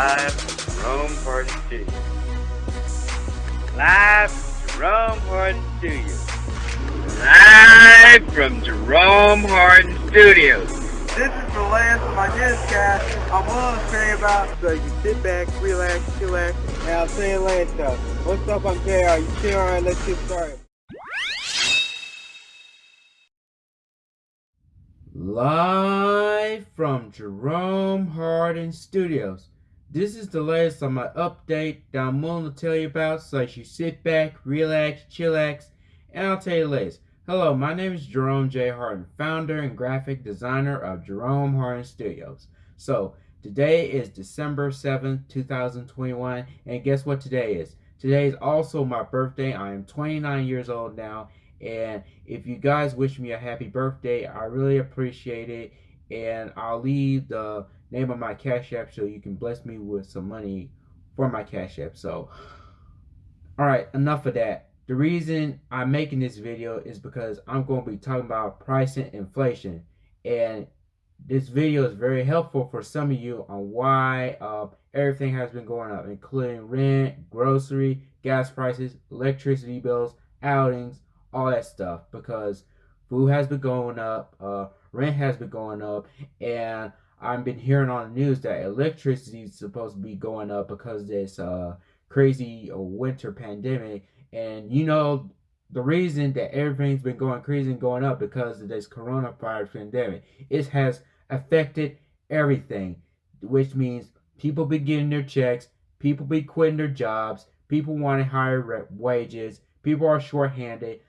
Live from Jerome Hardin Studios. Live from Jerome Hardin Studios. Live from Jerome Hardin Studios. This is the last of my newscast I'm willing to say about. So you sit back, relax, chillax, and I'll say it later. What's up, I'm JR. You chill, alright, let's get started. Live from Jerome Hardin Studios. This is the latest on my update that I'm willing to tell you about, so you sit back, relax, chillax, and I'll tell you the latest. Hello, my name is Jerome J. Harden, founder and graphic designer of Jerome Harden Studios. So, today is December 7th, 2021, and guess what today is? Today is also my birthday. I am 29 years old now, and if you guys wish me a happy birthday, I really appreciate it. And I'll leave the name of my Cash App so you can bless me with some money for my Cash App. So, alright, enough of that. The reason I'm making this video is because I'm going to be talking about pricing inflation. And this video is very helpful for some of you on why uh, everything has been going up, including rent, grocery, gas prices, electricity bills, outings, all that stuff because food has been going up, uh, rent has been going up, and I've been hearing on the news that electricity is supposed to be going up because this uh, crazy uh, winter pandemic. And you know, the reason that everything's been going crazy and going up because of this coronavirus pandemic. It has affected everything, which means people be getting their checks, people be quitting their jobs, people wanting higher wages, people are shorthanded,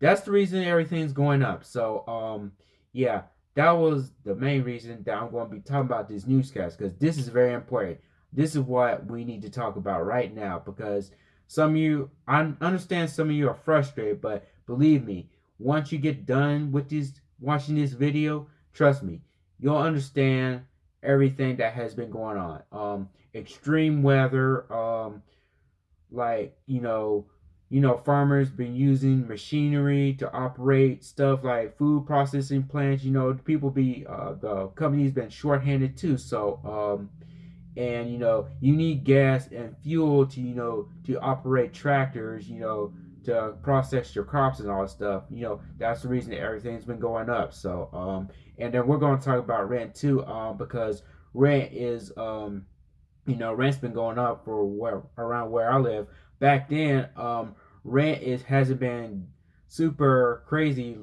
that's the reason everything's going up. So, um, yeah, that was the main reason that I'm going to be talking about this newscast because this is very important. This is what we need to talk about right now because some of you, I understand some of you are frustrated, but believe me, once you get done with this, watching this video, trust me, you'll understand everything that has been going on. Um, extreme weather, um, like, you know, you know, farmers been using machinery to operate stuff like food processing plants. You know, people be uh, the company's been shorthanded too. So, um, and you know, you need gas and fuel to you know to operate tractors. You know, to process your crops and all that stuff. You know, that's the reason that everything's been going up. So, um, and then we're going to talk about rent too, um, because rent is um, you know, rent's been going up for where around where I live back then, um, rent is hasn't been super crazy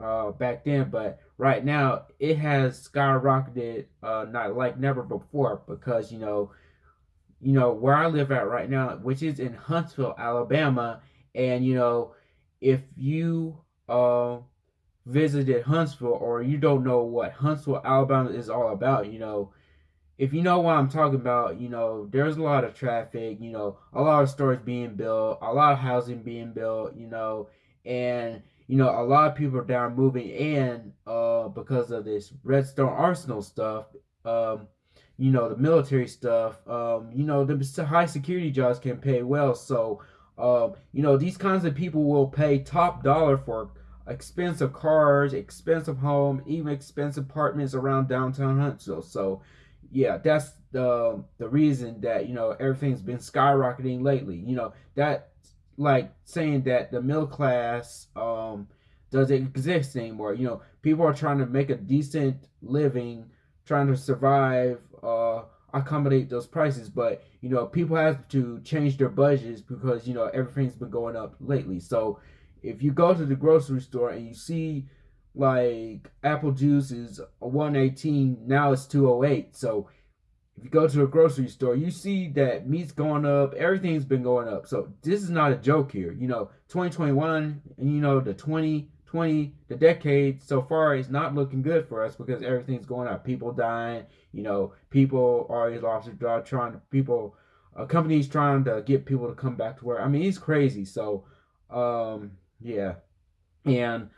uh, back then, but right now it has skyrocketed uh, not like never before because you know, you know where I live at right now, which is in Huntsville, Alabama, and you know, if you uh, visited Huntsville or you don't know what Huntsville, Alabama is all about, you know, if you know what I'm talking about, you know, there's a lot of traffic, you know, a lot of stores being built, a lot of housing being built, you know, and you know, a lot of people are down moving in uh because of this Redstone Arsenal stuff. Um, you know, the military stuff, um, you know, the high security jobs can pay well. So, um, you know, these kinds of people will pay top dollar for expensive cars, expensive home, even expensive apartments around downtown Huntsville. So, yeah, that's the the reason that you know everything's been skyrocketing lately. You know that like saying that the middle class um doesn't exist anymore. You know, people are trying to make a decent living, trying to survive, uh, accommodate those prices. But you know, people have to change their budgets because you know everything's been going up lately. So if you go to the grocery store and you see like apple juice is 118 now it's 208 so if you go to a grocery store you see that meat's going up everything's been going up. So this is not a joke here you know 2021 and you know the 2020 the decade so far is not looking good for us because everything's going up. People dying you know people are lost their job trying to people uh, companies trying to get people to come back to work i mean it's crazy. So um yeah. And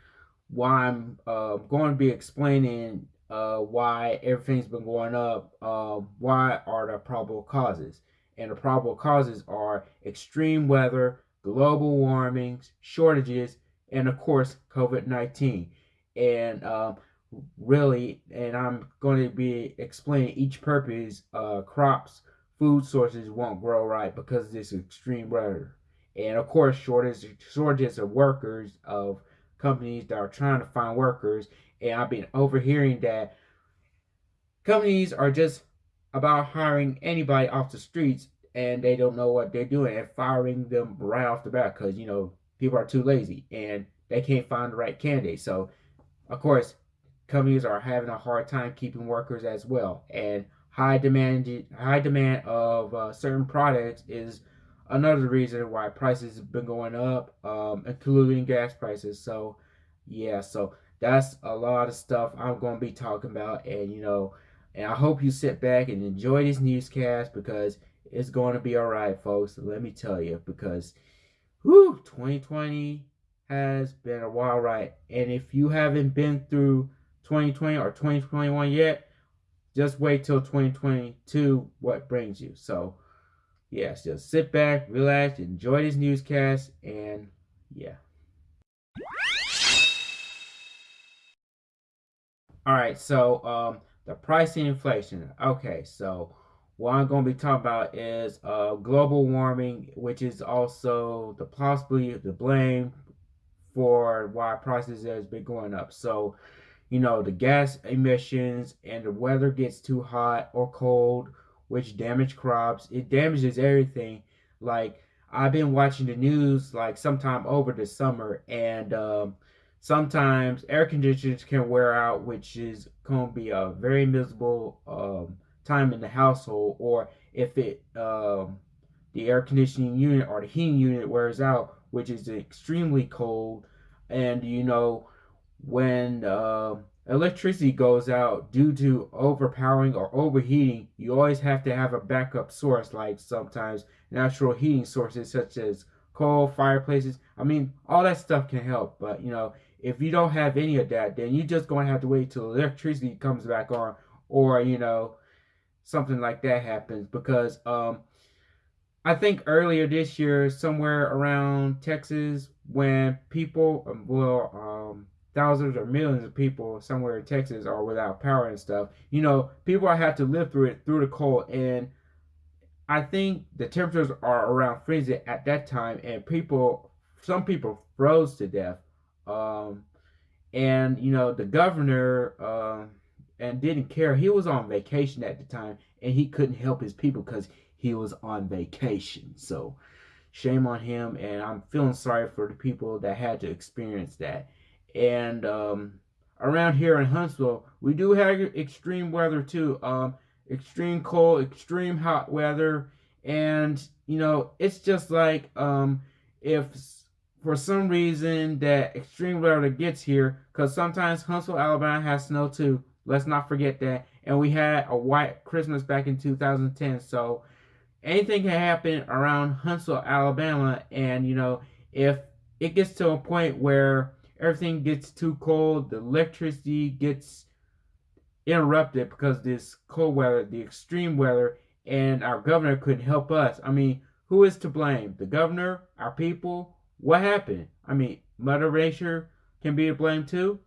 why I'm uh, going to be explaining uh, why everything's been going up. Uh, why are the probable causes? And the probable causes are extreme weather, global warming, shortages, and of course, COVID 19. And um, really, and I'm going to be explaining each purpose uh, crops, food sources won't grow right because of this extreme weather. And of course, shortage shortages of workers of companies that are trying to find workers. And I've been overhearing that companies are just about hiring anybody off the streets and they don't know what they're doing and firing them right off the bat because you know people are too lazy and they can't find the right candidate. So, of course, companies are having a hard time keeping workers as well. And high demand, high demand of uh, certain products is another reason why prices have been going up, um, including gas prices. So, yeah, so that's a lot of stuff I'm going to be talking about, and you know, and I hope you sit back and enjoy this newscast because it's going to be all right, folks. Let me tell you, because, whew, 2020 has been a wild ride, and if you haven't been through 2020 or 2021 yet, just wait till 2022 what brings you. So, yes, just sit back, relax, enjoy this newscast, and yeah. All right, so um, the pricing inflation. Okay, so what I'm going to be talking about is uh, global warming, which is also the possibly the blame for why prices has been going up. So you know, the gas emissions and the weather gets too hot or cold, which damage crops. It damages everything. Like I've been watching the news like sometime over the summer, and um, sometimes air conditioners can wear out, which is to be a very miserable um, time in the household. Or if it um, the air conditioning unit or the heating unit wears out, which is extremely cold, and you know when uh, electricity goes out due to overpowering or overheating, you always have to have a backup source, like sometimes natural heating sources such as coal, fireplaces. I mean, all that stuff can help, but you know, if you don't have any of that, then you're just going to have to wait till electricity comes back on, or you know, something like that happens because um, I think earlier this year, somewhere around Texas, when people, um, well, um, thousands or millions of people somewhere in Texas are without power and stuff. You know, people have to live through it through the cold and I think the temperatures are around freezing at that time and people some people froze to death. Um, and you know, the governor uh, and didn't care. He was on vacation at the time and he couldn't help his people cuz he was on vacation. So shame on him and I'm feeling sorry for the people that had to experience that and um, around here in Huntsville, we do have extreme weather too. Um, extreme cold, extreme hot weather, and you know it's just like um, if for some reason that extreme weather gets here, because sometimes Huntsville, Alabama has snow too. Let's not forget that. And we had a white Christmas back in 2010, so anything can happen around Huntsville, Alabama, and you know if it gets to a point where everything gets too cold, the electricity gets interrupted because this cold weather, the extreme weather, and our governor couldn't help us. I mean, who is to blame? The governor, our people? What happened? I mean, Mother Nature can be to blame too.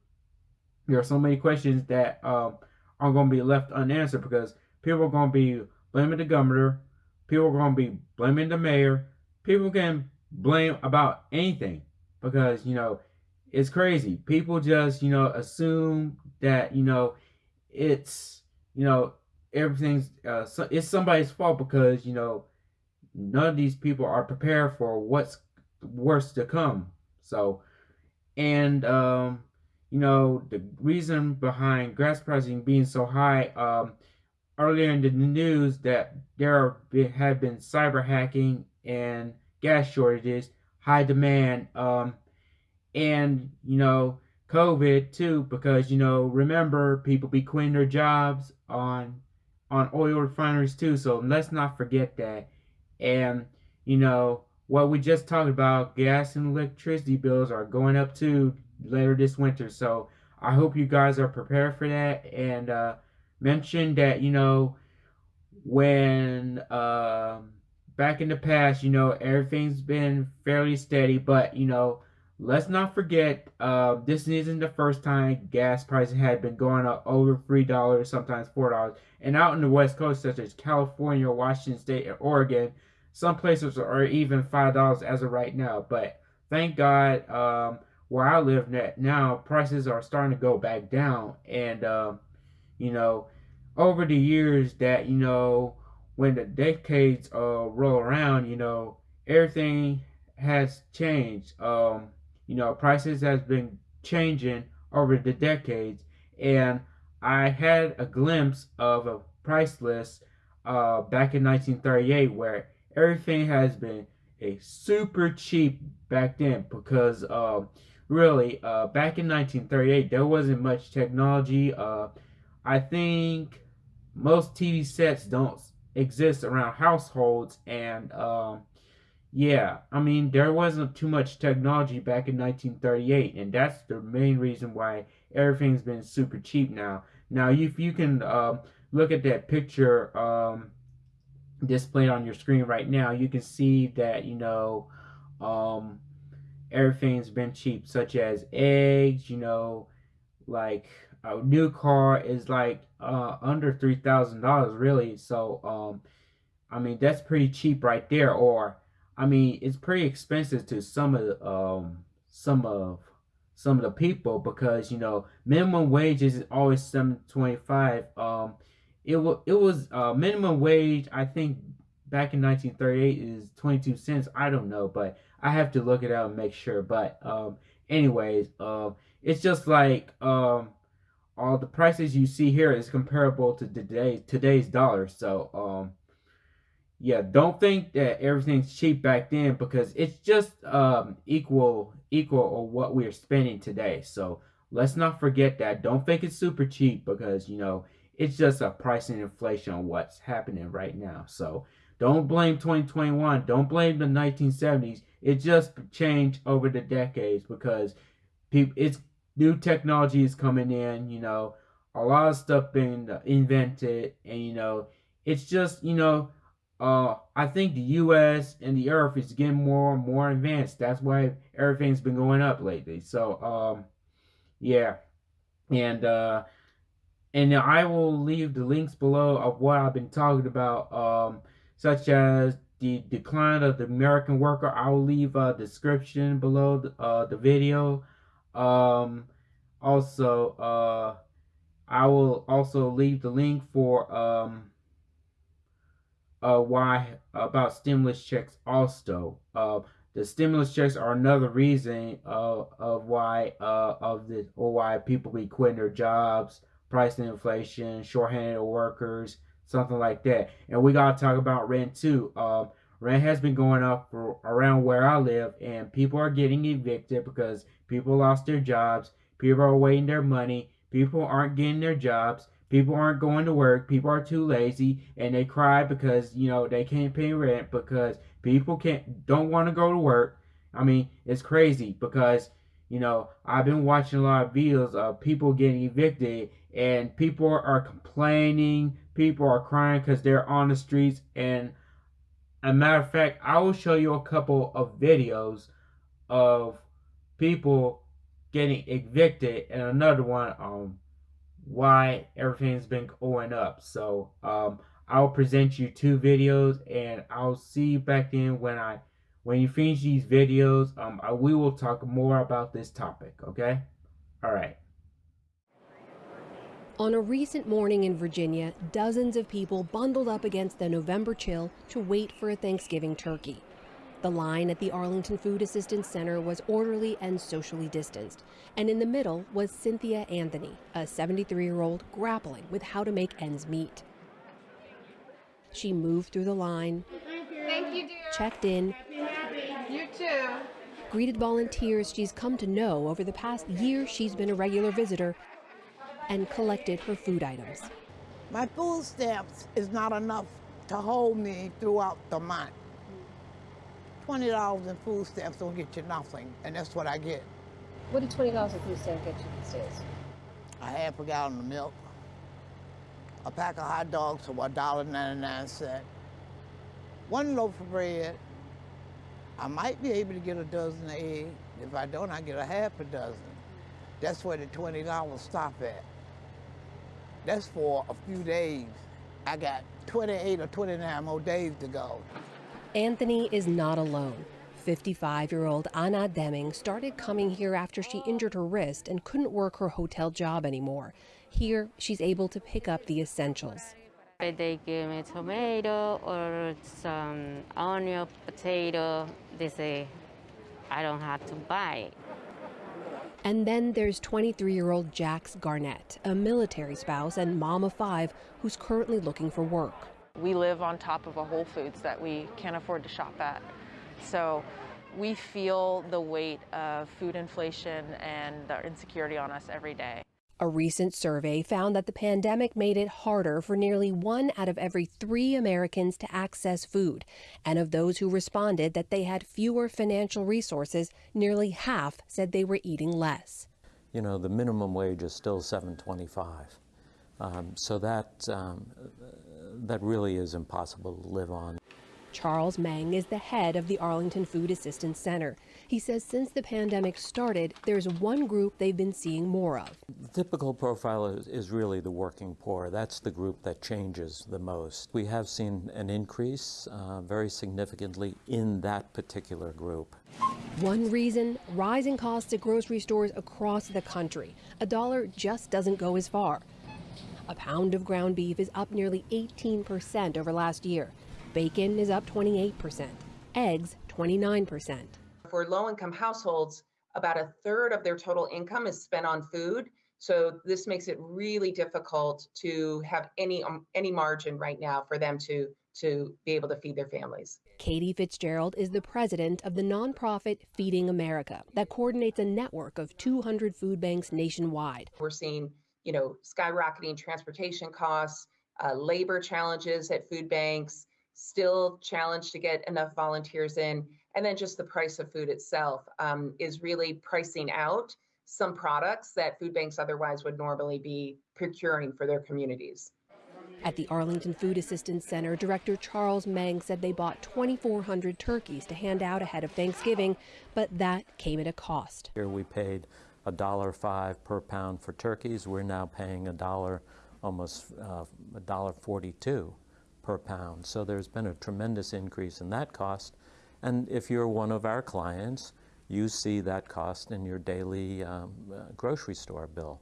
There are so many questions that um, are going to be left unanswered because people are going to be blaming the governor, people are going to be blaming the mayor, people can blame about anything because you know it's crazy. People just, you know, assume that, you know, it's, you know, everything's, uh, so it's somebody's fault because, you know, none of these people are prepared for what's worse to come. So, and, um, you know, the reason behind gas pricing being so high, um, earlier in the news that there have been cyber hacking and gas shortages, high demand, um, and you know COVID too, because you know remember people be quitting their jobs on on oil refineries too. So let's not forget that. And you know what we just talked about, gas and electricity bills are going up too later this winter. So I hope you guys are prepared for that. And uh, mention that you know when uh, back in the past, you know everything's been fairly steady, but you know let's not forget, uh, this isn't the first time gas prices had been going up over three dollars, sometimes four dollars. And out in the West Coast, such as California, Washington State, and Oregon, some places are even five dollars as of right now. But thank God, um, where I live now, prices are starting to go back down. And um, you know, over the years that you know, when the decades uh, roll around, you know, everything has changed. Um, you know, prices has been changing over the decades, and I had a glimpse of a price list uh, back in 1938 where everything has been a super cheap back then because uh, really uh, back in 1938 there wasn't much technology. Uh, I think most TV sets don't exist around households and um, yeah, I mean, there wasn't too much technology back in 1938, and that's the main reason why everything's been super cheap now. Now, if you can uh, look at that picture um, displayed on your screen right now, you can see that, you know, um, everything's been cheap, such as eggs, you know, like a new car is like uh, under $3,000, really. So, um, I mean, that's pretty cheap right there, or I mean, it's pretty expensive to some of um some of some of the people because you know minimum wage is always seven twenty five. Um, it was it was uh, minimum wage. I think back in nineteen thirty eight is twenty two cents. I don't know, but I have to look it out and make sure. But um, anyways, um, it's just like um, all the prices you see here is comparable to today today's dollar. So um yeah, don't think that everything's cheap back then because it's just um, equal equal of what we're spending today. So let's not forget that. Don't think it's super cheap because you know it's just a pricing inflation on what's happening right now. So don't blame 2021. Don't blame the 1970s. It just changed over the decades because people it's new technology is coming in. You know, a lot of stuff being invented, and you know, it's just you know uh, I think the U.S. and the Earth is getting more and more advanced. That's why everything's been going up lately. So, um, yeah, and uh, and I will leave the links below of what I've been talking about, um, such as the decline of the American worker. I will leave a description below the, uh, the video. Um, also, uh, I will also leave the link for um uh, why about stimulus checks also. Uh, the stimulus checks are another reason uh, of why uh, of the or why people be quitting their jobs, price inflation, shorthanded workers, something like that. And we gotta talk about rent too. Um, rent has been going up for around where I live, and people are getting evicted because people lost their jobs. People are waiting their money. People aren't getting their jobs. People aren't going to work. People are too lazy, and they cry because you know they can't pay rent because people can't don't want to go to work. I mean, it's crazy because you know I've been watching a lot of videos of people getting evicted, and people are complaining. People are crying because they're on the streets. And a matter of fact, I will show you a couple of videos of people getting evicted, and another one um why everything's been going up. So um, I'll present you two videos, and I'll see you back then when I when you finish these videos. Um, I, we will talk more about this topic. Okay. All right. On a recent morning in Virginia, dozens of people bundled up against the November chill to wait for a Thanksgiving turkey. The line at the Arlington Food Assistance Center was orderly and socially distanced, and in the middle was Cynthia Anthony, a 73 year old grappling with how to make ends meet. She moved through the line, Thank you, checked in, You too. greeted volunteers she's come to know over the past year she's been a regular visitor, and collected her food items. My food stamps is not enough to hold me throughout the month. Twenty dollars in food stamps don't get you nothing, and that's what I get. What did twenty dollars in food stamp get you these days? A half a gallon of milk, a pack of hot dogs for one dollar ninety nine cent, one loaf of bread. I might be able to get a dozen of eggs, If I don't, I get a half a dozen. That's where the $20 stop at. That's for a few days. I got 28 or 29 more days to go. Anthony is not alone. 55 year old Anna Deming started coming here after she injured her wrist and couldn't work her hotel job anymore. Here, she's able to pick up the essentials. They give me tomato or some onion, potato. They say I don't have to buy. And then there's 23 year old Jax Garnett, a military spouse and mom of five who's currently looking for work. We live on top of a Whole Foods that we can't afford to shop at. So we feel the weight of food inflation and the insecurity on us every day. A recent survey found that the pandemic made it harder for nearly one out of every three Americans to access food. And of those who responded that they had fewer financial resources, nearly half said they were eating less. You know, the minimum wage is still 725. Um, so that, um, that really is impossible to live on. Charles Meng is the head of the Arlington Food Assistance Center. He says since the pandemic started, there's one group they've been seeing more of. The typical profile is, is, really the working poor. That's the group that changes the most. We have seen an increase uh, very significantly in that particular group. One reason rising costs at grocery stores across the country. A dollar just doesn't go as far. A pound of ground beef is up nearly 18% over last year. Bacon is up 28%, eggs 29%. For low income households, about a third of their total income is spent on food. So this makes it really difficult to have any um, any margin right now for them to to be able to feed their families. Katie Fitzgerald is the president of the nonprofit Feeding America that coordinates a network of 200 food banks nationwide. We're seeing, you know, skyrocketing transportation costs, uh, labor challenges at food banks, still challenged to get enough volunteers in. And then just the price of food itself um, is really pricing out some products that food banks otherwise would normally be procuring for their communities. At the Arlington Food Assistance Center, Director Charles Meng said they bought 2,400 turkeys to hand out ahead of Thanksgiving, but that came at a cost. Here we paid a dollar five per pound for turkeys. We're now paying a dollar, almost uh, a dollar forty-two per pound. So there's been a tremendous increase in that cost. And if you're one of our clients, you see that cost in your daily um, uh, grocery store bill.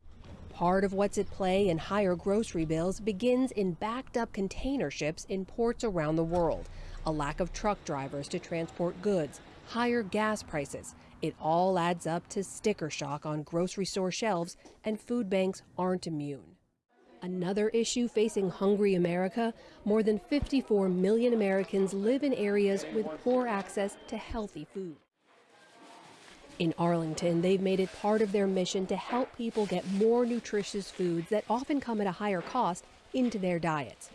Part of what's at play in higher grocery bills begins in backed up container ships in ports around the world. A lack of truck drivers to transport goods, higher gas prices. It all adds up to sticker shock on grocery store shelves, and food banks aren't immune. Another issue facing hungry America more than 54 million Americans live in areas with poor access to healthy food. In Arlington, they've made it part of their mission to help people get more nutritious foods that often come at a higher cost into their diets.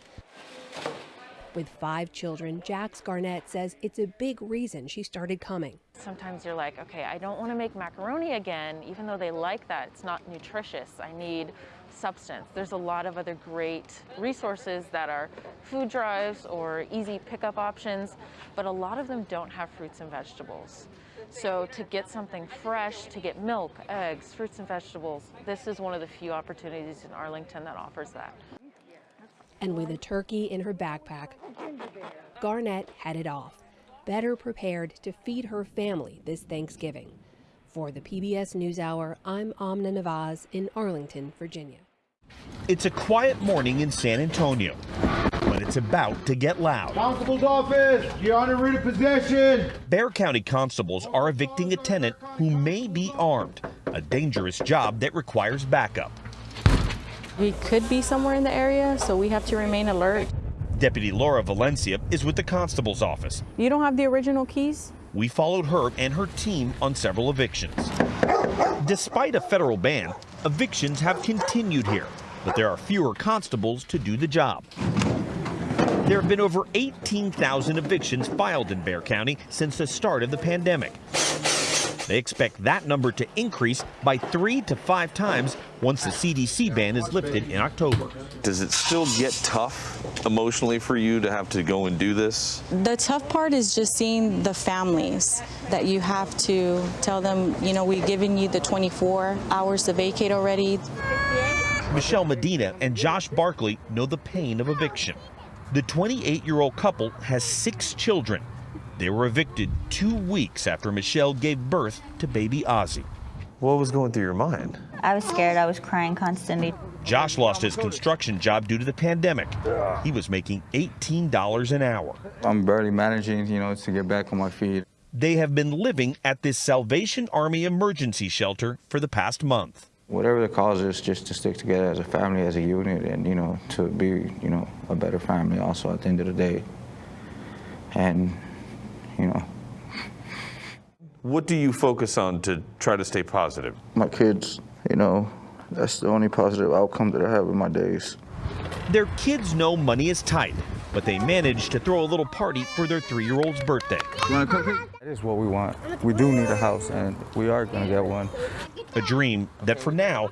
With five children, Jax Garnett says it's a big reason she started coming. Sometimes you're like, okay, I don't want to make macaroni again, even though they like that. It's not nutritious. I need substance. There's a lot of other great resources that are food drives or easy pickup options, but a lot of them don't have fruits and vegetables. So to get something fresh, to get milk, eggs, fruits and vegetables, this is one of the few opportunities in Arlington that offers that. And with a turkey in her backpack, Garnett headed off, better prepared to feed her family this Thanksgiving. For the PBS NewsHour, I'm Amna Nawaz in Arlington, Virginia. It's a quiet morning in San Antonio, but it's about to get loud. Constable's office, you're under writ of possession. Bexar County constables are evicting a tenant who may be armed, a dangerous job that requires backup. We could be somewhere in the area, so we have to remain alert. Deputy Laura Valencia is with the constable's office. You don't have the original keys? We followed her and her team on several evictions. Despite a federal ban, evictions have continued here, but there are fewer constables to do the job. There have been over 18,000 evictions filed in Bexar County since the start of the pandemic. They expect that number to increase by three to five times once the CDC ban is lifted in October. Does it still get tough emotionally for you to have to go and do this? The tough part is just seeing the families that you have to tell them, you know, we've given you the 24 hours to vacate already. Michelle Medina and Josh Barkley know the pain of eviction. The 28 year old couple has six children. They were evicted two weeks after Michelle gave birth to baby Ozzy. What was going through your mind? I was scared. I was crying constantly. Josh lost his construction job due to the pandemic. He was making $18 an hour. I'm barely managing, you know, to get back on my feet. They have been living at this Salvation Army emergency shelter for the past month. Whatever the cause is, just to stick together as a family, as a unit, and, you know, to be, you know, a better family also at the end of the day. And you know. What do you focus on to try to stay positive? My kids, you know, that's the only positive outcome that I have in my days. Their kids know money is tight, but they managed to throw a little party for their three-year-old's birthday. That is what we want. We do need a house, and we are going to get one. A dream that for now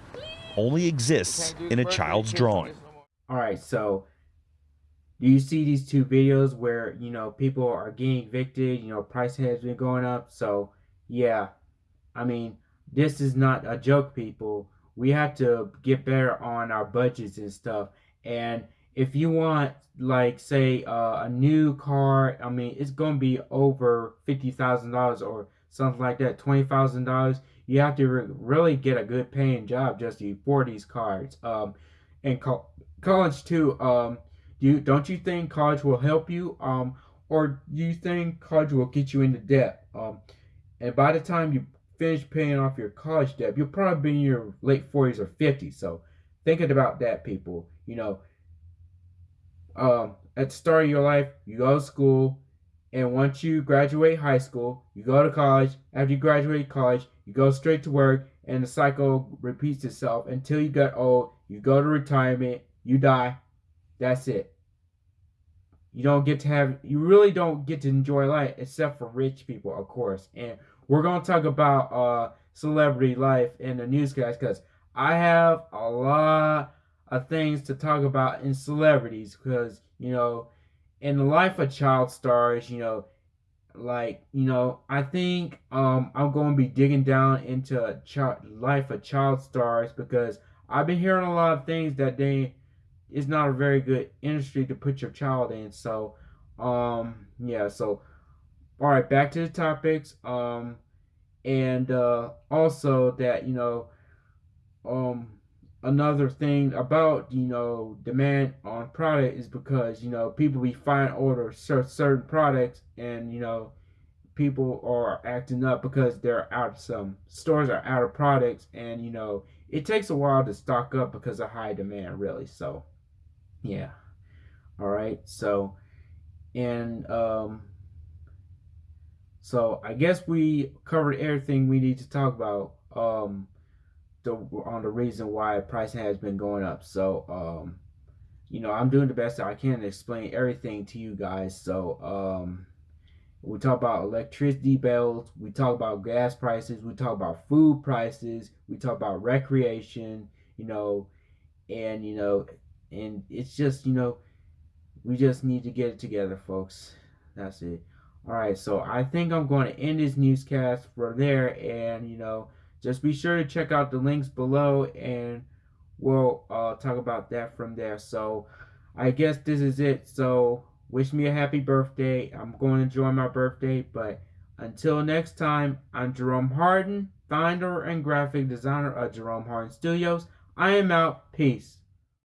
only exists in a child's drawing. All right, so do you see these two videos where you know people are getting evicted you know price has been going up. So yeah i mean this is not a joke people. We have to get better on our budgets and stuff. And if you want like say uh, a new car i mean it's to be over $50000 or something like that $20000 you have to re really get a good paying job just to afford these cars. Um and co college too um you don't you think college will help you? Um, or do you think college will get you into debt? Um, and by the time you finish paying off your college debt, you'll probably be in your late 40s or 50s. So thinking about that, people. You know, um, at the start of your life, you go to school, and once you graduate high school, you go to college. After you graduate college, you go straight to work, and the cycle repeats itself until you get old. You go to retirement, you die. That's it. You don't get to have, you really don't get to enjoy life except for rich people, of course. And we're going to talk about uh, celebrity life in the newscast because I have a lot of things to talk about in celebrities because, you know, in the life of child stars, you know, like, you know, I think um, I'm going to be digging down into child, life of child stars because I've been hearing a lot of things that they it's not a very good industry to put your child in. So, um, yeah. So, all right, back to the topics. Um, and uh, also that you know, um, another thing about you know demand on product is because you know people be fine order certain products and you know people are acting up because they're out some stores are out of products and you know it takes a while to stock up because of high demand really so yeah. All right so and um so i guess we covered everything we need to talk about um the on the reason why price has been going up. So um you know i'm doing the best i can to explain everything to you guys. So um we talk about electricity bills we talk about gas prices we talk about food prices we talk about recreation you know and you know and it's just you know we just need to get it together folks. That's it. All right so i think i'm going to end this newscast from there. And you know just be sure to check out the links below. And we'll uh, talk about that from there. So i guess this is it. So wish me a happy birthday. I'm going to enjoy my birthday. But until next time i'm jerome harden founder and graphic designer of jerome harden studios. I am out. Peace